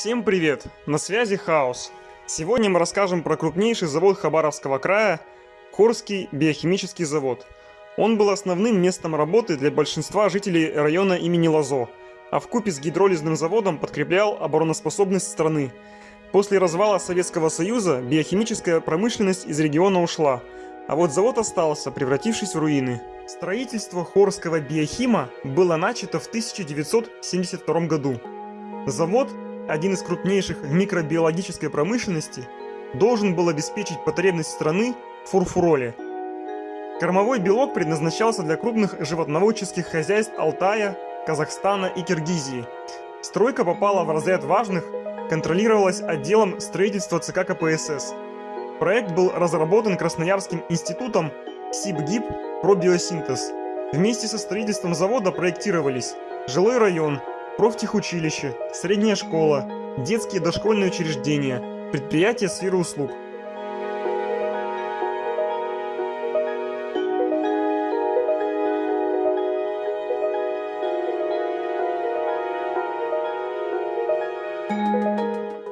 Всем привет! На связи Хаос. Сегодня мы расскажем про крупнейший завод Хабаровского края – Хорский биохимический завод. Он был основным местом работы для большинства жителей района имени Лазо, а в купе с гидролизным заводом подкреплял обороноспособность страны. После развала Советского Союза биохимическая промышленность из региона ушла, а вот завод остался, превратившись в руины. Строительство Хорского биохима было начато в 1972 году. Завод один из крупнейших в микробиологической промышленности, должен был обеспечить потребность страны в фурфуроле. Кормовой белок предназначался для крупных животноводческих хозяйств Алтая, Казахстана и Киргизии. Стройка попала в разряд важных, контролировалась отделом строительства ЦК КПСС. Проект был разработан Красноярским институтом СИБГИП «Пробиосинтез». Вместе со строительством завода проектировались жилой район, профтехучилище, средняя школа, детские дошкольные учреждения, предприятия сферы услуг.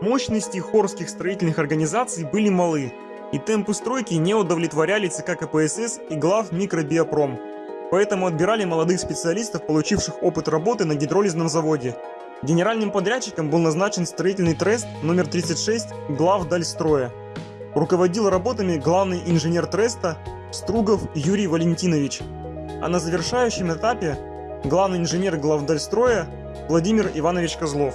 Мощности хорских строительных организаций были малы, и темпы стройки не удовлетворяли ЦК КПСС и глав Микробиопром. Поэтому отбирали молодых специалистов, получивших опыт работы на гидролизном заводе. Генеральным подрядчиком был назначен строительный трест номер 36 глав Дальстроя. Руководил работами главный инженер треста Стругов Юрий Валентинович. А на завершающем этапе главный инженер главдальстроя Владимир Иванович Козлов.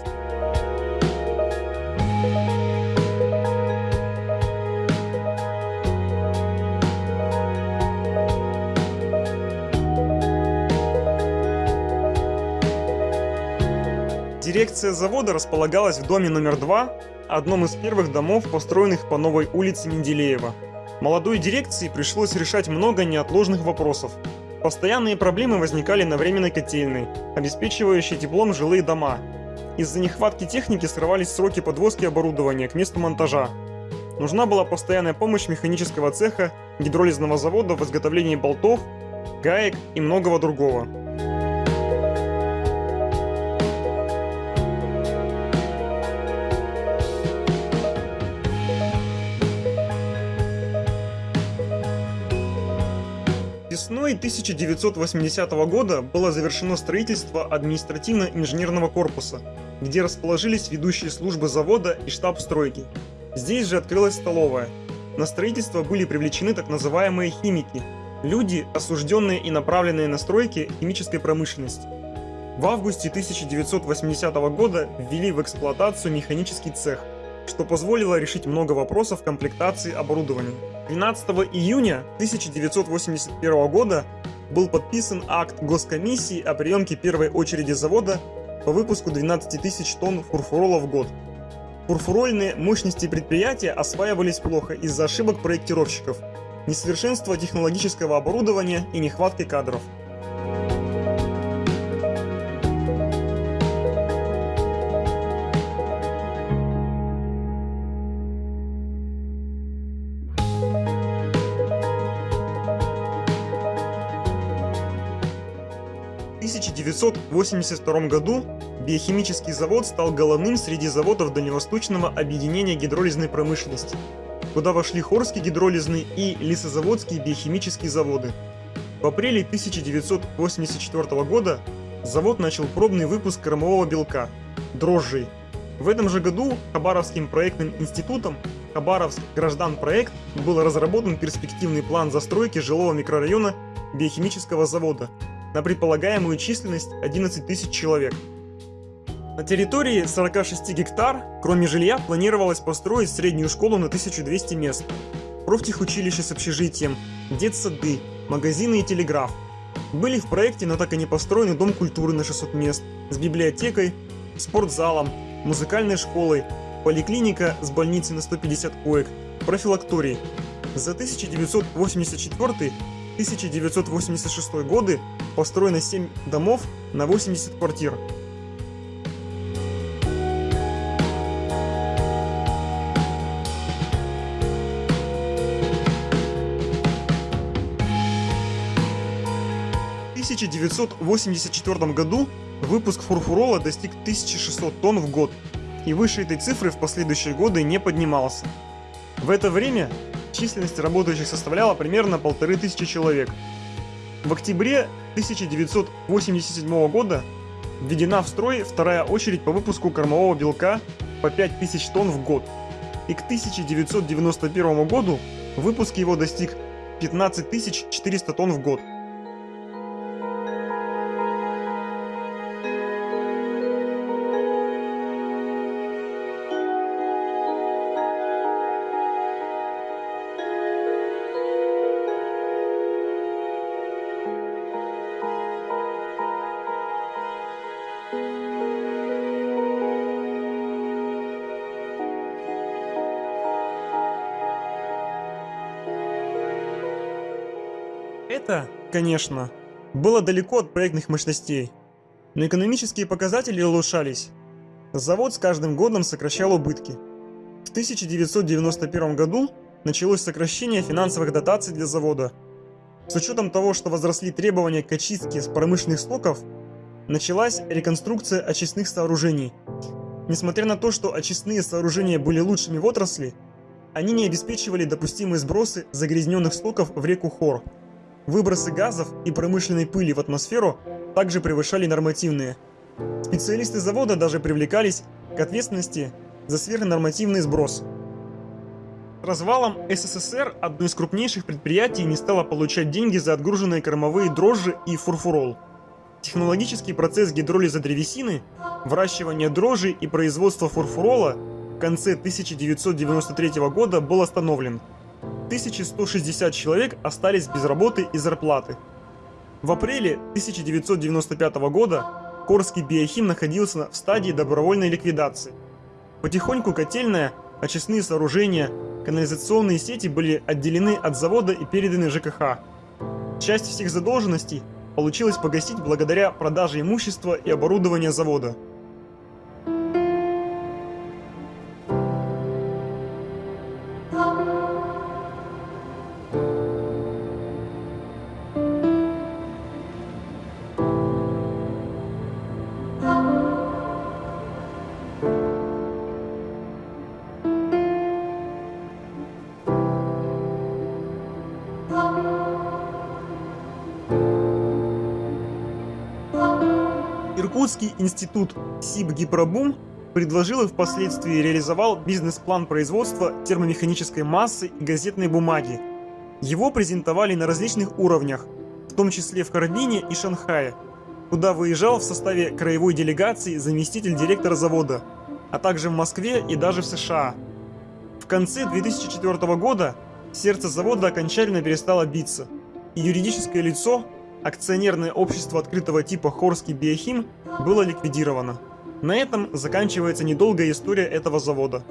Дирекция завода располагалась в доме номер 2, одном из первых домов, построенных по новой улице Менделеева. Молодой дирекции пришлось решать много неотложных вопросов. Постоянные проблемы возникали на временной котельной, обеспечивающей теплом жилые дома. Из-за нехватки техники срывались сроки подвозки оборудования к месту монтажа. Нужна была постоянная помощь механического цеха, гидролизного завода в изготовлении болтов, гаек и многого другого. Весной 1980 года было завершено строительство административно-инженерного корпуса, где расположились ведущие службы завода и штаб стройки. Здесь же открылась столовая. На строительство были привлечены так называемые химики – люди, осужденные и направленные на стройки химической промышленности. В августе 1980 года ввели в эксплуатацию механический цех, что позволило решить много вопросов комплектации оборудования. 12 июня 1981 года был подписан акт Госкомиссии о приемке первой очереди завода по выпуску 12 тысяч тонн фурфурола в год. Фурфурольные мощности предприятия осваивались плохо из-за ошибок проектировщиков, несовершенства технологического оборудования и нехватки кадров. 1982 году биохимический завод стал головным среди заводов Дальневосточного объединения гидролизной промышленности, куда вошли Хорский гидролизный и Лесозаводские биохимические заводы. В апреле 1984 года завод начал пробный выпуск кормового белка – дрожжей. В этом же году Хабаровским проектным институтом Хабаровск Граждан проект был разработан перспективный план застройки жилого микрорайона биохимического завода – на предполагаемую численность 11 тысяч человек. На территории 46 гектар, кроме жилья, планировалось построить среднюю школу на 1200 мест, профтехучилище с общежитием, детсады, магазины и телеграф. Были в проекте, но так и не построены дом культуры на 600 мест, с библиотекой, спортзалом, музыкальной школой, поликлиника с больницей на 150 коек, профилакторий. За 1984 1986 годы построено 7 домов на 80 квартир. В 1984 году выпуск фурфурола достиг 1600 тонн в год. и выше этой цифры в последующие годы не поднимался. В это время численность работающих составляла примерно полторы тысячи человек. В октябре 1987 года введена в строй вторая очередь по выпуску кормового белка по 5000 тонн в год. И к 1991 году выпуск его достиг 15 400 тонн в год. Это, конечно, было далеко от проектных мощностей, но экономические показатели улучшались. Завод с каждым годом сокращал убытки. В 1991 году началось сокращение финансовых дотаций для завода. С учетом того, что возросли требования к очистке с промышленных стоков, началась реконструкция очистных сооружений. Несмотря на то, что очистные сооружения были лучшими в отрасли, они не обеспечивали допустимые сбросы загрязненных стоков в реку Хор. Выбросы газов и промышленной пыли в атмосферу также превышали нормативные. Специалисты завода даже привлекались к ответственности за сверхнормативный сброс. Развалом СССР одно из крупнейших предприятий не стало получать деньги за отгруженные кормовые дрожжи и фурфурол. Технологический процесс гидролиза древесины, выращивания дрожжи и производства фурфурола в конце 1993 года был остановлен – 1160 человек остались без работы и зарплаты. В апреле 1995 года Корский биохим находился в стадии добровольной ликвидации. Потихоньку котельная, очистные сооружения, канализационные сети были отделены от завода и переданы ЖКХ. Часть всех задолженностей получилось погасить благодаря продаже имущества и оборудования завода. Иркутский институт Сибгипробум предложил и впоследствии реализовал бизнес-план производства термомеханической массы и газетной бумаги. Его презентовали на различных уровнях, в том числе в Харбине и Шанхае, куда выезжал в составе краевой делегации заместитель директора завода, а также в Москве и даже в США. В конце 2004 года сердце завода окончательно перестало биться, и юридическое лицо, акционерное общество открытого типа Хорский Биохим, было ликвидировано. На этом заканчивается недолгая история этого завода.